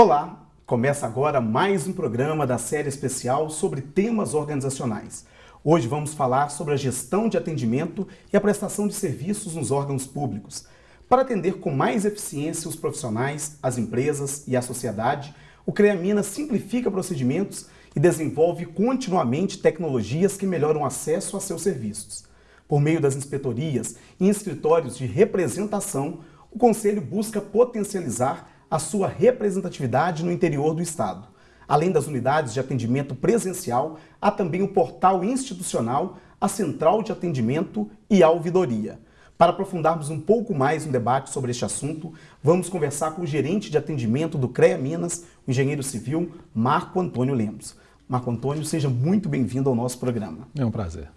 Olá, começa agora mais um programa da série especial sobre temas organizacionais. Hoje vamos falar sobre a gestão de atendimento e a prestação de serviços nos órgãos públicos. Para atender com mais eficiência os profissionais, as empresas e a sociedade, o CREA Minas simplifica procedimentos e desenvolve continuamente tecnologias que melhoram o acesso a seus serviços. Por meio das inspetorias e escritórios de representação, o Conselho busca potencializar a sua representatividade no interior do Estado. Além das unidades de atendimento presencial, há também o portal institucional, a Central de Atendimento e a Ouvidoria. Para aprofundarmos um pouco mais no debate sobre este assunto, vamos conversar com o gerente de atendimento do CREA Minas, o engenheiro civil Marco Antônio Lemos. Marco Antônio, seja muito bem-vindo ao nosso programa. É um prazer.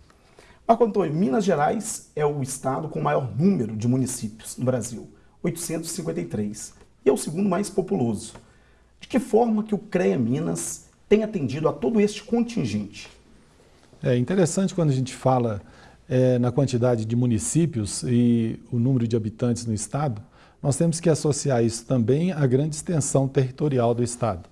Marco Antônio, Minas Gerais é o estado com o maior número de municípios no Brasil, 853 e é o segundo mais populoso. De que forma que o CREA Minas tem atendido a todo este contingente? É interessante quando a gente fala é, na quantidade de municípios e o número de habitantes no estado, nós temos que associar isso também à grande extensão territorial do estado.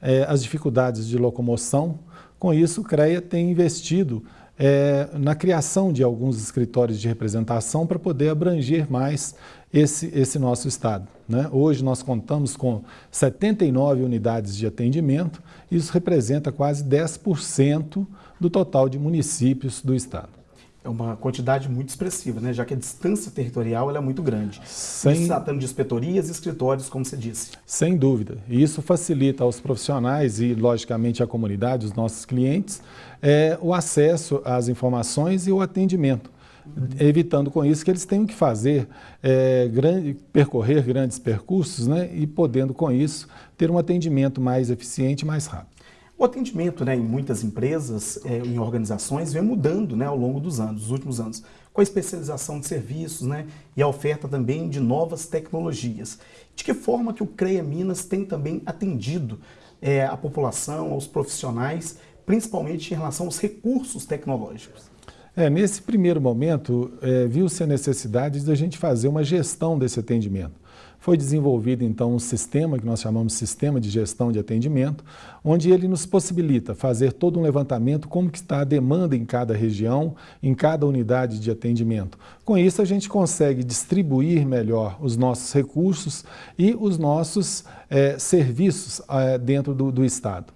É, as dificuldades de locomoção, com isso o CREA tem investido é, na criação de alguns escritórios de representação para poder abranger mais esse, esse nosso estado. Né? Hoje nós contamos com 79 unidades de atendimento, isso representa quase 10% do total de municípios do estado. É uma quantidade muito expressiva, né? já que a distância territorial é muito grande. Sem... tratando de inspetorias e escritórios, como você disse. Sem dúvida. E isso facilita aos profissionais e, logicamente, à comunidade, os nossos clientes, é, o acesso às informações e o atendimento evitando com isso que eles tenham que fazer, é, grande, percorrer grandes percursos né, e podendo com isso ter um atendimento mais eficiente e mais rápido. O atendimento né, em muitas empresas, é, em organizações, vem mudando né, ao longo dos anos, dos últimos anos, com a especialização de serviços né, e a oferta também de novas tecnologias. De que forma que o CREA Minas tem também atendido é, a população, aos profissionais, principalmente em relação aos recursos tecnológicos? É, nesse primeiro momento, é, viu-se a necessidade de a gente fazer uma gestão desse atendimento. Foi desenvolvido, então, um sistema que nós chamamos de Sistema de Gestão de Atendimento, onde ele nos possibilita fazer todo um levantamento como que está a demanda em cada região, em cada unidade de atendimento. Com isso, a gente consegue distribuir melhor os nossos recursos e os nossos é, serviços é, dentro do, do Estado.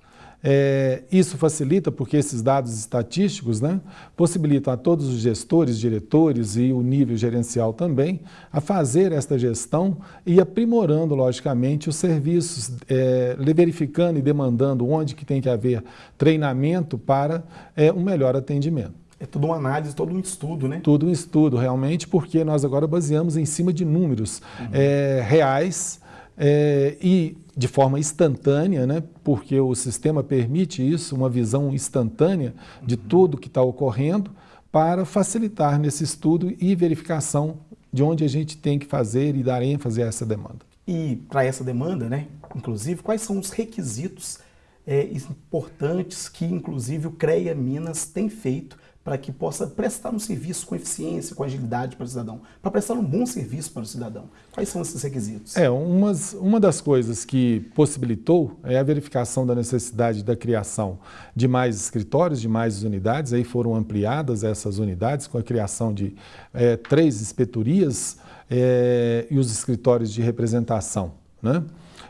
É, isso facilita porque esses dados estatísticos né, possibilitam a todos os gestores, diretores e o nível gerencial também a fazer esta gestão e aprimorando, logicamente, os serviços, é, verificando e demandando onde que tem que haver treinamento para é, um melhor atendimento. É tudo uma análise, todo um estudo, né? Tudo um estudo, realmente, porque nós agora baseamos em cima de números uhum. é, reais é, e de forma instantânea, né, porque o sistema permite isso, uma visão instantânea de tudo que está ocorrendo, para facilitar nesse estudo e verificação de onde a gente tem que fazer e dar ênfase a essa demanda. E para essa demanda, né, inclusive, quais são os requisitos é, importantes que, inclusive, o CREA Minas tem feito para que possa prestar um serviço com eficiência, com agilidade para o cidadão, para prestar um bom serviço para o cidadão. Quais são esses requisitos? É, umas, uma das coisas que possibilitou é a verificação da necessidade da criação de mais escritórios, de mais unidades, aí foram ampliadas essas unidades com a criação de é, três inspetorias é, e os escritórios de representação, né?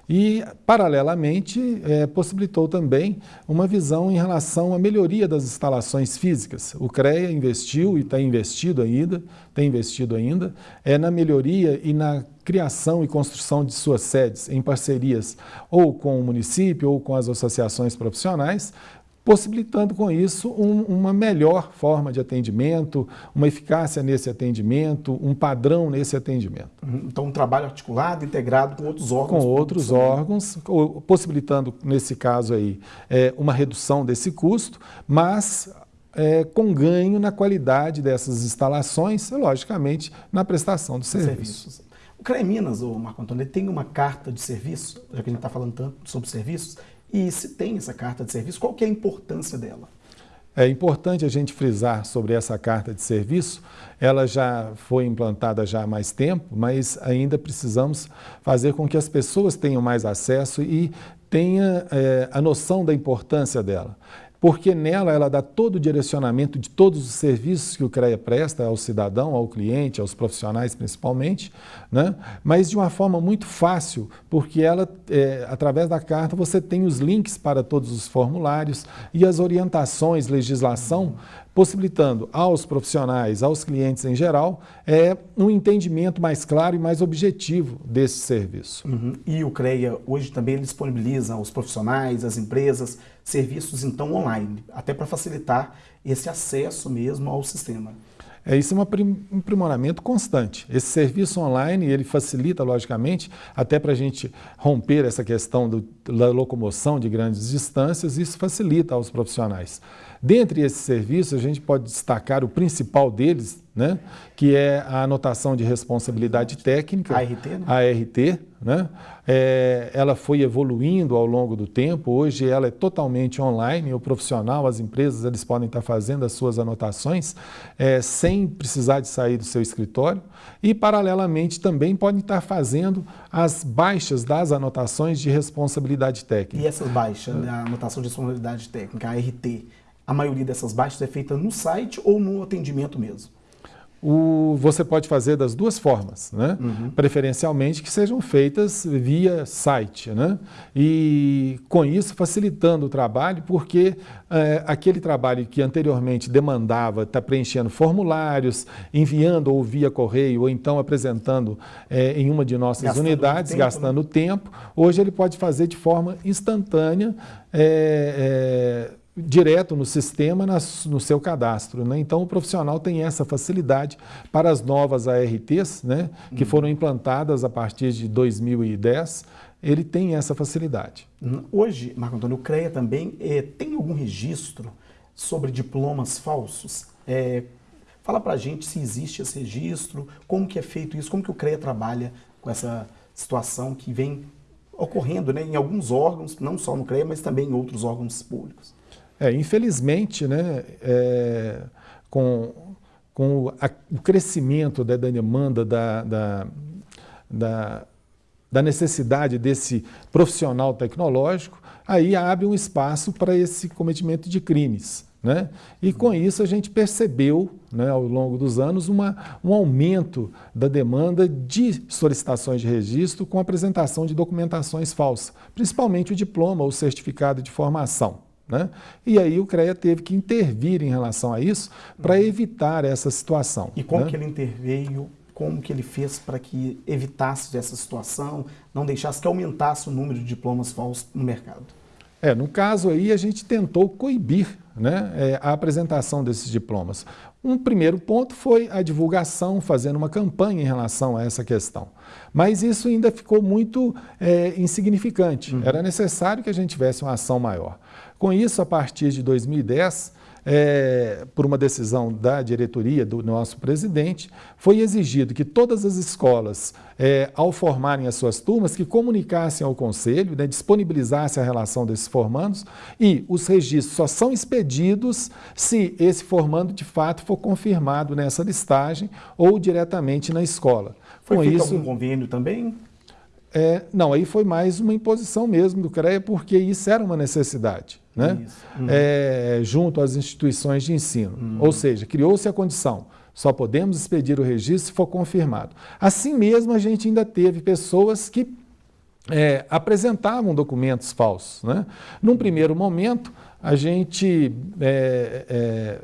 E, paralelamente, é, possibilitou também uma visão em relação à melhoria das instalações físicas. O CREA investiu e está investido ainda, tem investido ainda, é na melhoria e na criação e construção de suas sedes em parcerias ou com o município ou com as associações profissionais, possibilitando com isso um, uma melhor forma de atendimento, uma eficácia nesse atendimento, um padrão nesse atendimento. Então, um trabalho articulado, integrado com outros órgãos. Com outros órgãos, possibilitando, nesse caso aí, é, uma redução desse custo, mas é, com ganho na qualidade dessas instalações e, logicamente, na prestação dos serviços. serviços. O CREA Minas, o Marco Antônio, tem uma carta de serviço, já que a gente está falando tanto sobre serviços, e se tem essa carta de serviço, qual que é a importância dela? É importante a gente frisar sobre essa carta de serviço. Ela já foi implantada já há mais tempo, mas ainda precisamos fazer com que as pessoas tenham mais acesso e tenha é, a noção da importância dela porque nela ela dá todo o direcionamento de todos os serviços que o CREA presta ao cidadão, ao cliente, aos profissionais principalmente, né? mas de uma forma muito fácil, porque ela, é, através da carta, você tem os links para todos os formulários e as orientações, legislação, possibilitando aos profissionais, aos clientes em geral, é, um entendimento mais claro e mais objetivo desse serviço. Uhum. E o CREA hoje também disponibiliza aos profissionais, às empresas, serviços então online, até para facilitar esse acesso mesmo ao sistema. É, isso é um aprimoramento constante. Esse serviço online, ele facilita, logicamente, até para a gente romper essa questão do, da locomoção de grandes distâncias, isso facilita aos profissionais. Dentre esses serviços, a gente pode destacar o principal deles, né, que é a anotação de responsabilidade técnica, ART, né? ART né? É, ela foi evoluindo ao longo do tempo, hoje ela é totalmente online, o profissional, as empresas, eles podem estar fazendo as suas anotações é, sem precisar de sair do seu escritório e, paralelamente, também podem estar fazendo as baixas das anotações de responsabilidade técnica. E essas baixas, da anotação de responsabilidade técnica, ART, a maioria dessas baixas é feita no site ou no atendimento mesmo? O, você pode fazer das duas formas, né? Uhum. preferencialmente que sejam feitas via site. Né? E com isso facilitando o trabalho, porque é, aquele trabalho que anteriormente demandava estar tá preenchendo formulários, enviando ou via correio, ou então apresentando é, em uma de nossas gastando unidades, tempo, gastando né? tempo, hoje ele pode fazer de forma instantânea. É, direto no sistema, no seu cadastro. Né? Então, o profissional tem essa facilidade para as novas ARTs, né, que uhum. foram implantadas a partir de 2010, ele tem essa facilidade. Hoje, Marco Antônio, o CREA também é, tem algum registro sobre diplomas falsos? É, fala para a gente se existe esse registro, como que é feito isso, como que o CREA trabalha com essa situação que vem ocorrendo né, em alguns órgãos, não só no CREA, mas também em outros órgãos públicos. É, infelizmente, né, é, com, com a, o crescimento da, da demanda, da, da, da, da necessidade desse profissional tecnológico, aí abre um espaço para esse cometimento de crimes. Né? E com isso a gente percebeu, né, ao longo dos anos, uma, um aumento da demanda de solicitações de registro com apresentação de documentações falsas, principalmente o diploma ou certificado de formação. Né? E aí o CREA teve que intervir em relação a isso para uhum. evitar essa situação. E como né? que ele interveio, como que ele fez para que evitasse essa situação, não deixasse que aumentasse o número de diplomas falsos no mercado? É, no caso aí a gente tentou coibir né, é, a apresentação desses diplomas. Um primeiro ponto foi a divulgação, fazendo uma campanha em relação a essa questão. Mas isso ainda ficou muito é, insignificante. Uhum. Era necessário que a gente tivesse uma ação maior. Com isso, a partir de 2010, é, por uma decisão da diretoria do nosso presidente, foi exigido que todas as escolas, é, ao formarem as suas turmas, que comunicassem ao conselho, né, disponibilizassem a relação desses formandos e os registros só são expedidos se esse formando de fato for confirmado nessa listagem ou diretamente na escola. Foi Com feito isso, algum convênio também? É, não, aí foi mais uma imposição mesmo do CREA, porque isso era uma necessidade, né? Uhum. É, junto às instituições de ensino. Uhum. Ou seja, criou-se a condição, só podemos expedir o registro se for confirmado. Assim mesmo, a gente ainda teve pessoas que é, apresentavam documentos falsos. Né? Num primeiro momento, a gente é, é,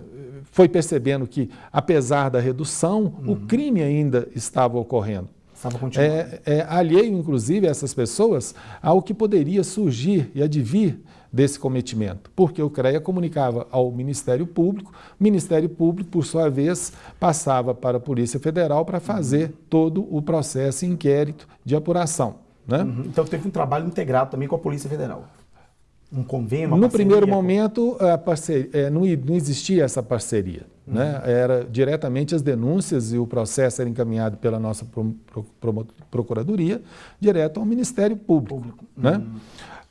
foi percebendo que, apesar da redução, uhum. o crime ainda estava ocorrendo. Estava continuando. É, é, alheio, inclusive, a essas pessoas ao que poderia surgir e advir desse cometimento, porque o CREA comunicava ao Ministério Público, o Ministério Público, por sua vez, passava para a Polícia Federal para fazer uhum. todo o processo inquérito de apuração. Né? Uhum. Então teve um trabalho integrado também com a Polícia Federal um convênio? no primeiro momento, parceria, é, não, não, existia essa parceria. Uhum. Né? Era diretamente as denúncias e o processo era encaminhado pela nossa pro, pro, pro, Procuradoria, direto ao Ministério Público. Público. Né? Uhum.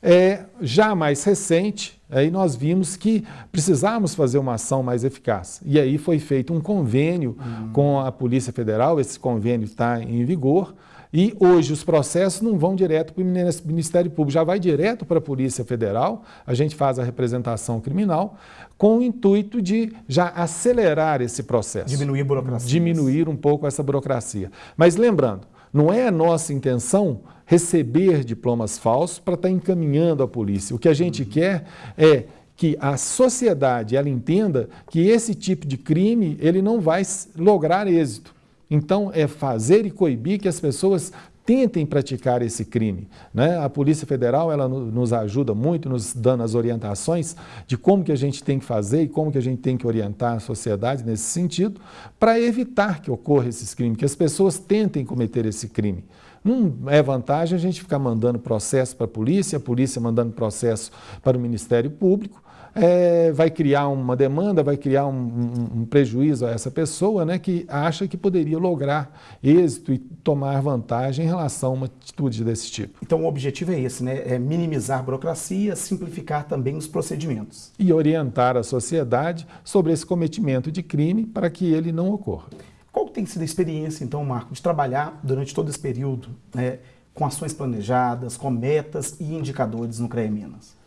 É, já mais recente, aí nós vimos que precisávamos fazer uma ação mais eficaz. E aí foi feito um convênio uhum. com a Polícia Federal, esse convênio está em vigor, e hoje os processos não vão direto para o Ministério Público, já vai direto para a Polícia Federal, a gente faz a representação criminal, com o intuito de já acelerar esse processo. Diminuir a burocracia. Diminuir um pouco essa burocracia. Mas lembrando, não é a nossa intenção receber diplomas falsos para estar tá encaminhando a polícia. O que a gente quer é que a sociedade ela entenda que esse tipo de crime ele não vai lograr êxito. Então, é fazer e coibir que as pessoas tentem praticar esse crime. Né? A Polícia Federal ela nos ajuda muito, nos dando as orientações de como que a gente tem que fazer e como que a gente tem que orientar a sociedade nesse sentido, para evitar que ocorra esses crimes, que as pessoas tentem cometer esse crime. Não é vantagem a gente ficar mandando processo para a polícia, a polícia mandando processo para o Ministério Público, é, vai criar uma demanda, vai criar um, um, um, prejuízo a essa pessoa né, que acha que poderia lograr êxito e tomar vantagem em relação a uma atitude desse tipo. Então o objetivo é esse, né? É minimizar a burocracia, simplificar também os procedimentos. E orientar a sociedade sobre esse cometimento de crime para que ele não ocorra. Qual tem sido a experiência, então, Marco, de trabalhar durante todo esse período né, com ações planejadas, com metas e indicadores no CREA Minas?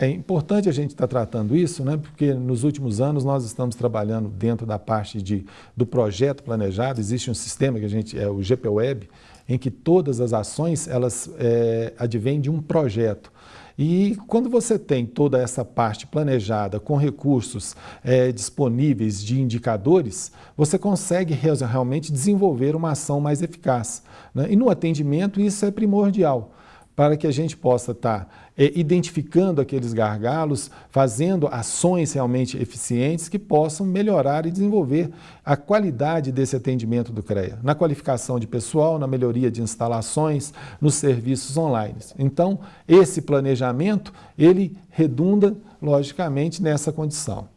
É importante a gente estar tá tratando isso, né, porque nos últimos anos nós estamos trabalhando dentro da parte de, do projeto planejado, existe um sistema que a gente, é o GPWeb, em que todas as ações elas é, advêm de um projeto. E quando você tem toda essa parte planejada com recursos é, disponíveis de indicadores, você consegue realmente desenvolver uma ação mais eficaz. Né? E no atendimento isso é primordial para que a gente possa estar tá, é, identificando aqueles gargalos, fazendo ações realmente eficientes que possam melhorar e desenvolver a qualidade desse atendimento do CREA, na qualificação de pessoal, na melhoria de instalações, nos serviços online. Então, esse planejamento, ele redunda, logicamente, nessa condição.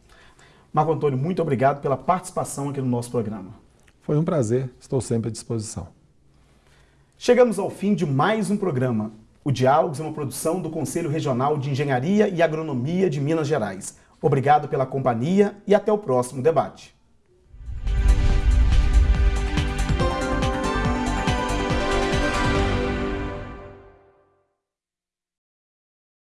Marco Antônio, muito obrigado pela participação aqui no nosso programa. Foi um prazer, estou sempre à disposição. Chegamos ao fim de mais um programa. O Diálogos é uma produção do Conselho Regional de Engenharia e Agronomia de Minas Gerais. Obrigado pela companhia e até o próximo debate.